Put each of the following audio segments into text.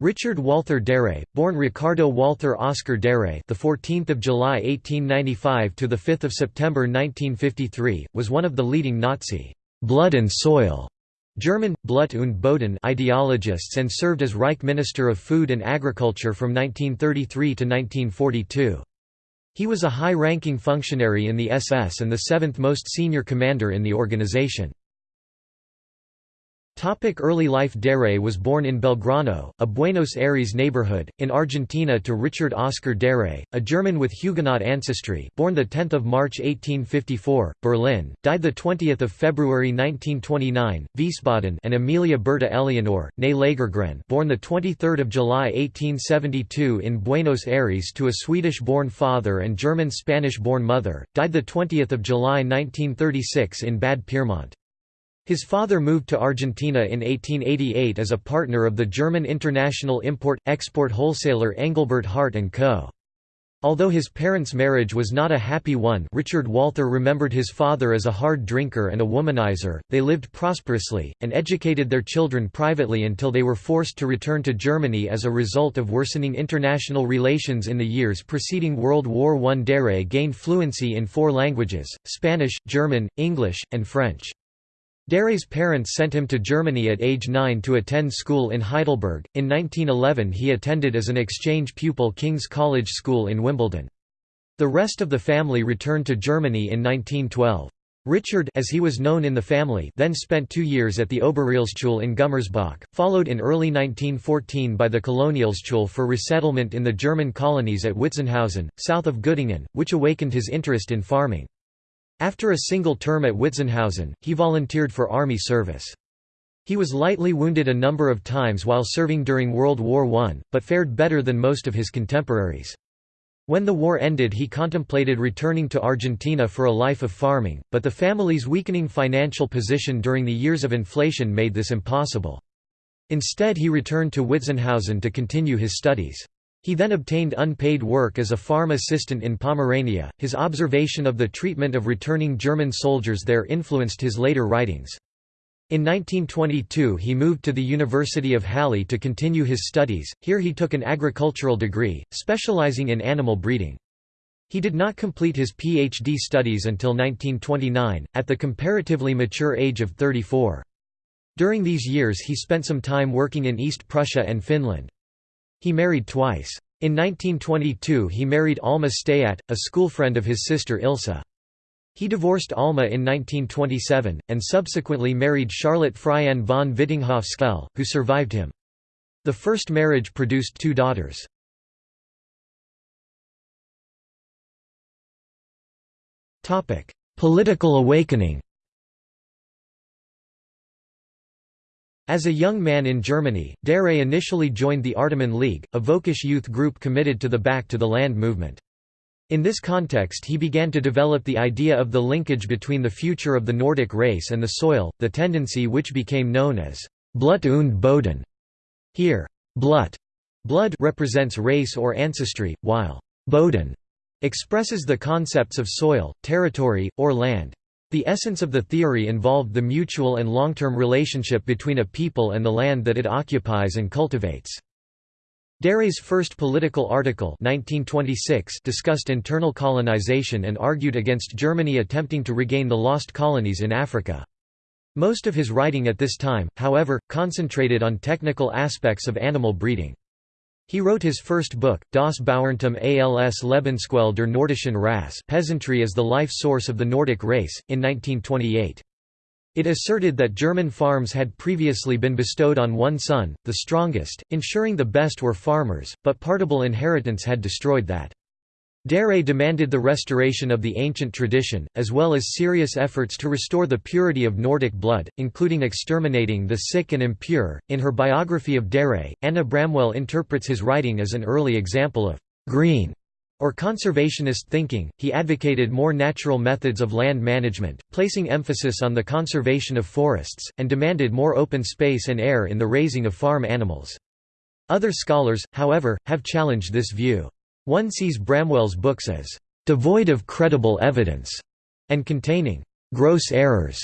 Richard Walther Darré, born Ricardo Walther Oscar Darré, the 14th of July 1895 to the 5th of September 1953, was one of the leading Nazi blood and soil German Blut und Boden ideologists and served as Reich Minister of Food and Agriculture from 1933 to 1942. He was a high-ranking functionary in the SS and the seventh most senior commander in the organization. Topic early life Darré was born in Belgrano, a Buenos Aires neighborhood, in Argentina to Richard Oscar Darré, a German with Huguenot ancestry born 10 March 1854, Berlin, died 20 February 1929, Wiesbaden and Amelia Berta Eleonore, née Lagergren born 23 July 1872 in Buenos Aires to a Swedish-born father and German-Spanish-born mother, died 20 July 1936 in Bad Pyrmont. His father moved to Argentina in 1888 as a partner of the German international import-export wholesaler Engelbert Hardt & Co. Although his parents' marriage was not a happy one Richard Walther remembered his father as a hard drinker and a womanizer, they lived prosperously, and educated their children privately until they were forced to return to Germany as a result of worsening international relations in the years preceding World War I. Darré gained fluency in four languages, Spanish, German, English, and French. Darré's parents sent him to Germany at age 9 to attend school in Heidelberg. In 1911 he attended as an exchange pupil King's College School in Wimbledon. The rest of the family returned to Germany in 1912. Richard as he was known in the family then spent two years at the Oberrealschule in Gummersbach, followed in early 1914 by the Kolonialschule for resettlement in the German colonies at Witzenhausen, south of Göttingen, which awakened his interest in farming. After a single term at Witzenhausen, he volunteered for army service. He was lightly wounded a number of times while serving during World War I, but fared better than most of his contemporaries. When the war ended he contemplated returning to Argentina for a life of farming, but the family's weakening financial position during the years of inflation made this impossible. Instead he returned to Witzenhausen to continue his studies. He then obtained unpaid work as a farm assistant in Pomerania. His observation of the treatment of returning German soldiers there influenced his later writings. In 1922 he moved to the University of Halle to continue his studies, here he took an agricultural degree, specializing in animal breeding. He did not complete his PhD studies until 1929, at the comparatively mature age of 34. During these years he spent some time working in East Prussia and Finland. He married twice. In 1922 he married Alma Staadt, a schoolfriend of his sister Ilse. He divorced Alma in 1927, and subsequently married Charlotte Freiin von Vietinghoff-Scheel, who survived him. The first marriage produced two daughters. Political awakening As a young man in Germany, Darré initially joined the Artaman League, a Völkisch youth group committed to the Back to the Land movement. In this context he began to develop the idea of the linkage between the future of the Nordic race and the soil, the tendency which became known as Blut und Boden. Here, Blut blood represents race or ancestry, while Boden expresses the concepts of soil, territory, or land. The essence of the theory involved the mutual and long-term relationship between a people and the land that it occupies and cultivates. Darré's first political article 1926 discussed internal colonization and argued against Germany attempting to regain the lost colonies in Africa. Most of his writing at this time, however, concentrated on technical aspects of animal breeding. He wrote his first book, Das Bauerntum als Lebensquelle der Nordischen Rasse Peasantry as the Life Source of the Nordic Race, in 1928. It asserted that German farms had previously been bestowed on one son, the strongest, ensuring the best were farmers, but partible inheritance had destroyed that. Darré demanded the restoration of the ancient tradition, as well as serious efforts to restore the purity of Nordic blood, including exterminating the sick and impure. In her biography of Darré, Anna Bramwell interprets his writing as an early example of green or conservationist thinking. He advocated more natural methods of land management, placing emphasis on the conservation of forests, and demanded more open space and air in the raising of farm animals. Other scholars, however, have challenged this view. One sees Bramwell's books as devoid of credible evidence and containing gross errors.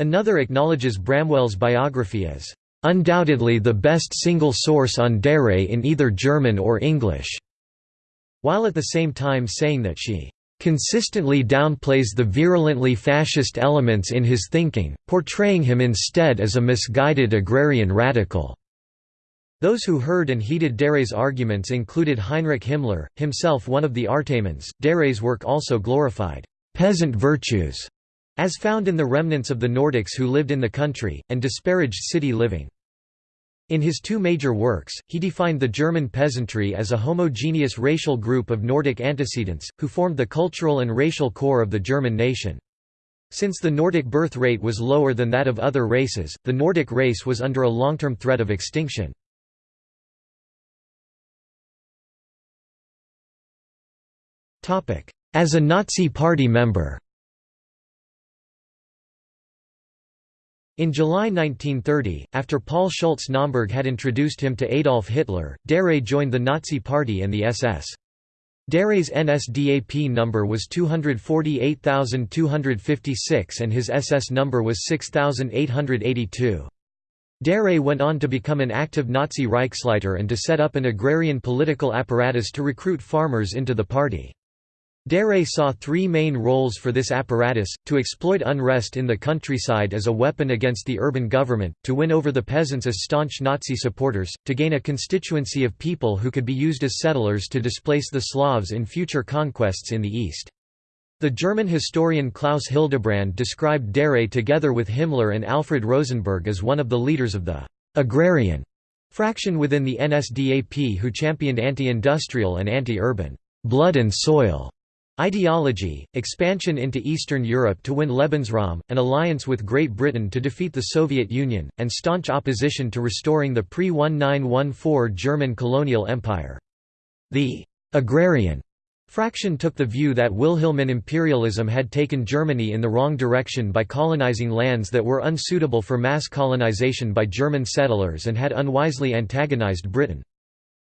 Another acknowledges Bramwell's biography as "...undoubtedly the best single source on Darré in either German or English", while at the same time saying that she consistently downplays the virulently fascist elements in his thinking, portraying him instead as a misguided agrarian radical. Those who heard and heeded Darré's arguments included Heinrich Himmler, himself one of the Artamans. Darré's work also glorified peasant virtues, as found in the remnants of the Nordics who lived in the country, and disparaged city living. In his two major works, he defined the German peasantry as a homogeneous racial group of Nordic antecedents, who formed the cultural and racial core of the German nation. Since the Nordic birth rate was lower than that of other races, the Nordic race was under a long-term threat of extinction. As a Nazi Party member In July 1930, after Paul Schultze-Naumburg had introduced him to Adolf Hitler, Darré joined the Nazi Party and the SS. Darré's NSDAP number was 248,256 and his SS number was 6,882. Darré went on to become an active Nazi Reichsleiter and to set up an agrarian political apparatus to recruit farmers into the party. Darré saw three main roles for this apparatus, to exploit unrest in the countryside as a weapon against the urban government, to win over the peasants as staunch Nazi supporters, to gain a constituency of people who could be used as settlers to displace the Slavs in future conquests in the East. The German historian Klaus Hildebrand described Darré together with Himmler and Alfred Rosenberg as one of the leaders of the «agrarian» fraction within the NSDAP who championed anti-industrial and anti-urban «blood and soil» Ideology, expansion into Eastern Europe to win Lebensraum, an alliance with Great Britain to defeat the Soviet Union, and staunch opposition to restoring the pre-1914 German colonial empire. The «agrarian» fraction took the view that Wilhelmine imperialism had taken Germany in the wrong direction by colonizing lands that were unsuitable for mass colonization by German settlers and had unwisely antagonized Britain.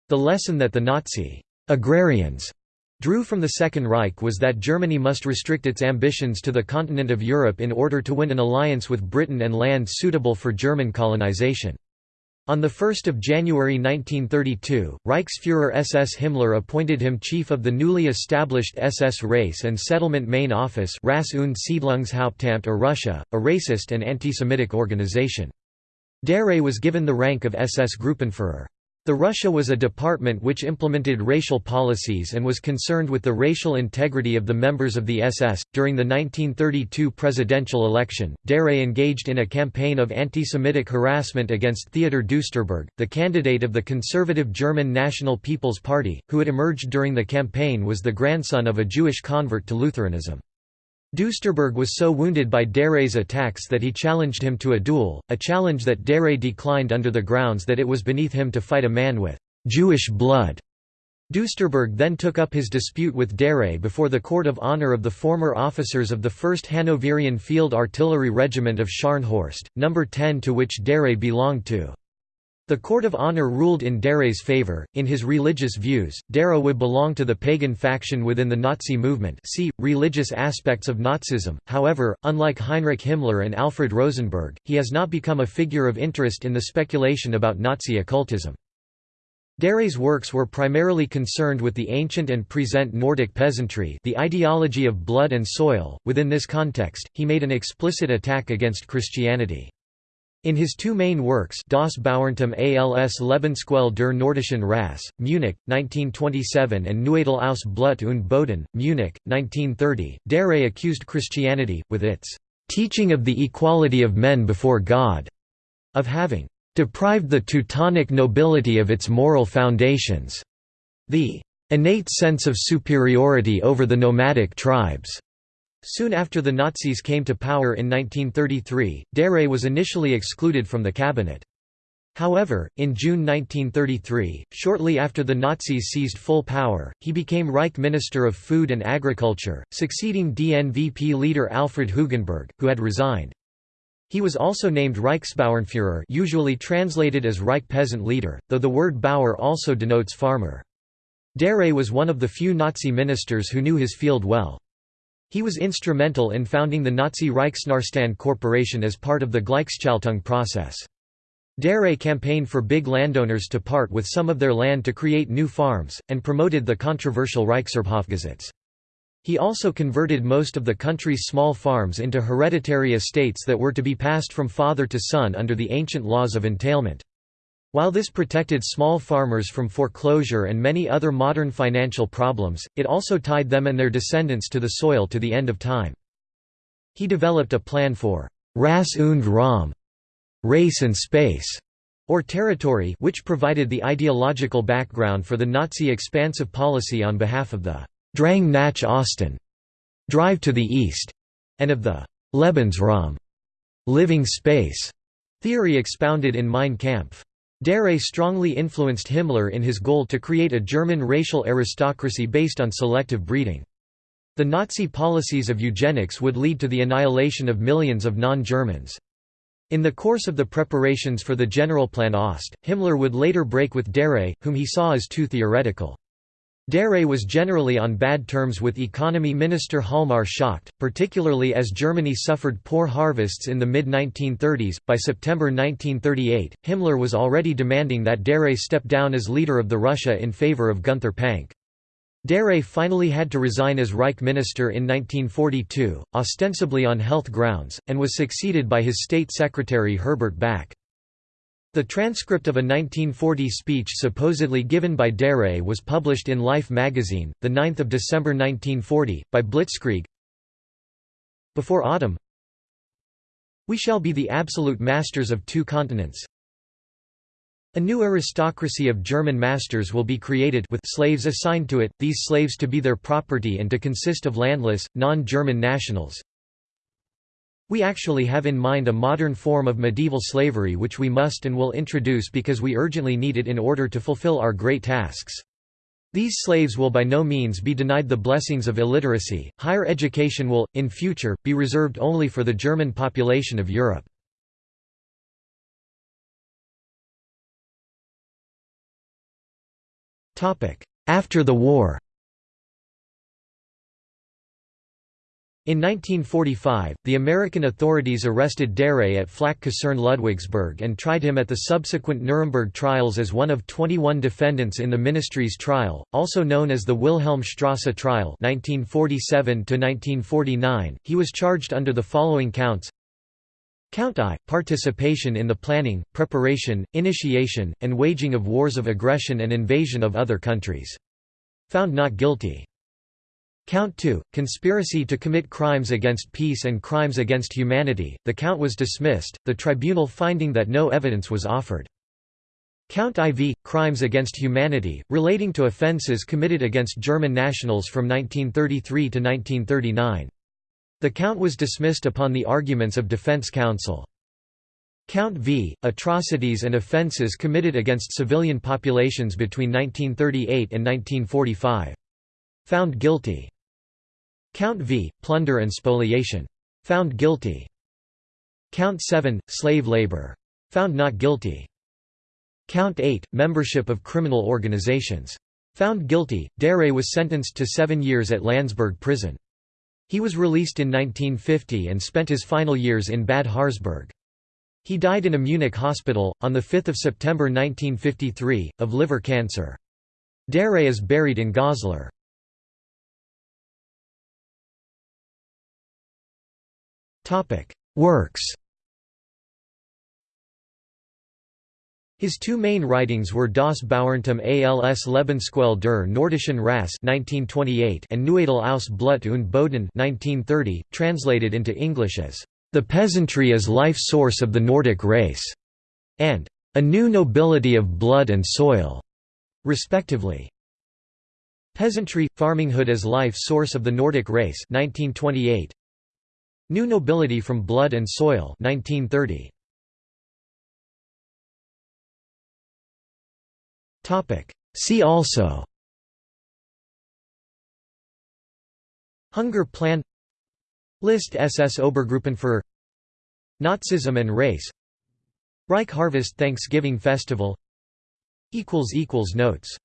The lesson that the Nazi «agrarians» drew from the Second Reich was that Germany must restrict its ambitions to the continent of Europe in order to win an alliance with Britain and land suitable for German colonization. On 1 January 1932, Reichsfuhrer SS Himmler appointed him chief of the newly established SS Race and Settlement Main Office Rasse- und Siedlungshauptamt or RuSHA, a racist and anti-Semitic organization. Darré was given the rank of SS Gruppenführer. The RuSHA was a department which implemented racial policies and was concerned with the racial integrity of the members of the SS. During the 1932 presidential election, Darré engaged in a campaign of anti Semitic harassment against Theodor Duesterberg, the candidate of the conservative German National People's Party, who had emerged during the campaign was the grandson of a Jewish convert to Lutheranism. Duesterberg was so wounded by Darré's attacks that he challenged him to a duel, a challenge that Darré declined under the grounds that it was beneath him to fight a man with «Jewish blood». Duesterberg then took up his dispute with Darré before the court of honor of the former officers of the 1st Hanoverian Field Artillery Regiment of Scharnhorst, No. 10 to which Darré belonged to. The Court of Honor ruled in Darré's favor. In his religious views, Darré would belong to the pagan faction within the Nazi movement. See religious aspects of Nazism. However, unlike Heinrich Himmler and Alfred Rosenberg, he has not become a figure of interest in the speculation about Nazi occultism. Darré's works were primarily concerned with the ancient and present Nordic peasantry, the ideology of blood and soil. Within this context, he made an explicit attack against Christianity. In his two main works Das Bauerntum als Lebensquelle der Nordischen Rasse, Munich, 1927 and Neuedel aus Blut und Boden, Munich, 1930, Darré accused Christianity, with its «teaching of the equality of men before God», of having «deprived the Teutonic nobility of its moral foundations», the «innate sense of superiority over the nomadic tribes», Soon after the Nazis came to power in 1933, Darré was initially excluded from the cabinet. However, in June 1933, shortly after the Nazis seized full power, he became Reich Minister of Food and Agriculture, succeeding DNVP leader Alfred Hugenberg, who had resigned. He was also named Reichsbauernführer usually translated as Reich Peasant Leader, though the word Bauer also denotes farmer. Darré was one of the few Nazi ministers who knew his field well. He was instrumental in founding the Nazi Reichsnährstand Corporation as part of the Gleichschaltung process. Darré campaigned for big landowners to part with some of their land to create new farms, and promoted the controversial Reichserbhofgesetz. He also converted most of the country's small farms into hereditary estates that were to be passed from father to son under the ancient laws of entailment. While this protected small farmers from foreclosure and many other modern financial problems, it also tied them and their descendants to the soil to the end of time. He developed a plan for «Rasse und Raum» race and space, or territory which provided the ideological background for the Nazi expansive policy on behalf of the Drang nach Osten drive to the east, and of the Lebensraum living space theory expounded in Mein Kampf. Darré strongly influenced Himmler in his goal to create a German racial aristocracy based on selective breeding. The Nazi policies of eugenics would lead to the annihilation of millions of non-Germans. In the course of the preparations for the Generalplan Ost, Himmler would later break with Darré, whom he saw as too theoretical. Darré was generally on bad terms with economy minister Hjalmar Schacht, particularly as Germany suffered poor harvests in the mid-1930s. By September 1938, Himmler was already demanding that Darré step down as leader of the RuSHA in favor of Günther Pancke. Darré finally had to resign as Reich Minister in 1942, ostensibly on health grounds, and was succeeded by his State Secretary Herbert Backe. The transcript of a 1940 speech supposedly given by Darré was published in Life magazine, 9 December 1940, by Blitzkrieg. Before autumn We shall be the absolute masters of two continents, a new aristocracy of German masters will be created with slaves assigned to it, these slaves to be their property and to consist of landless, non-German nationals. We actually have in mind a modern form of medieval slavery which we must and will introduce because we urgently need it in order to fulfill our great tasks. These slaves will by no means be denied the blessings of illiteracy, higher education will, in future, be reserved only for the German population of Europe. After the war In 1945, the American authorities arrested Darré at Flak-Kaserne Ludwigsburg and tried him at the subsequent Nuremberg trials as one of 21 defendants in the Ministry's trial, also known as the Wilhelmstrasse trial 1947 .He was charged under the following counts Count I, participation in the planning, preparation, initiation, and waging of wars of aggression and invasion of other countries. Found not guilty. Count 2, conspiracy to commit crimes against peace and crimes against humanity, the count was dismissed, the tribunal finding that no evidence was offered. Count IV, crimes against humanity, relating to offences committed against German nationals from 1933 to 1939. The count was dismissed upon the arguments of defense counsel. Count V, atrocities and offences committed against civilian populations between 1938 and 1945. Found guilty. Count V, plunder and spoliation. Found guilty. Count 7, slave labor. Found not guilty. Count 8, membership of criminal organizations. Found guilty, Darré was sentenced to seven years at Landsberg prison. He was released in 1950 and spent his final years in Bad Harzburg. He died in a Munich hospital, on 5 September 1953, of liver cancer. Darré is buried in Goslar. Works His two main writings were Das Bauerntum als Lebensquelle der Nordischen Rasse and Neuedel aus Blut und Boden 1930, translated into English as The Peasantry as Life Source of the Nordic Race, and A New Nobility of Blood and Soil, respectively. Peasantry – Farminghood as Life Source of the Nordic Race 1928. New Nobility from Blood and Soil 1930. See also. Hunger Plan. List SS Obergruppenführer Nazism and race. Reich Harvest Thanksgiving Festival. Notes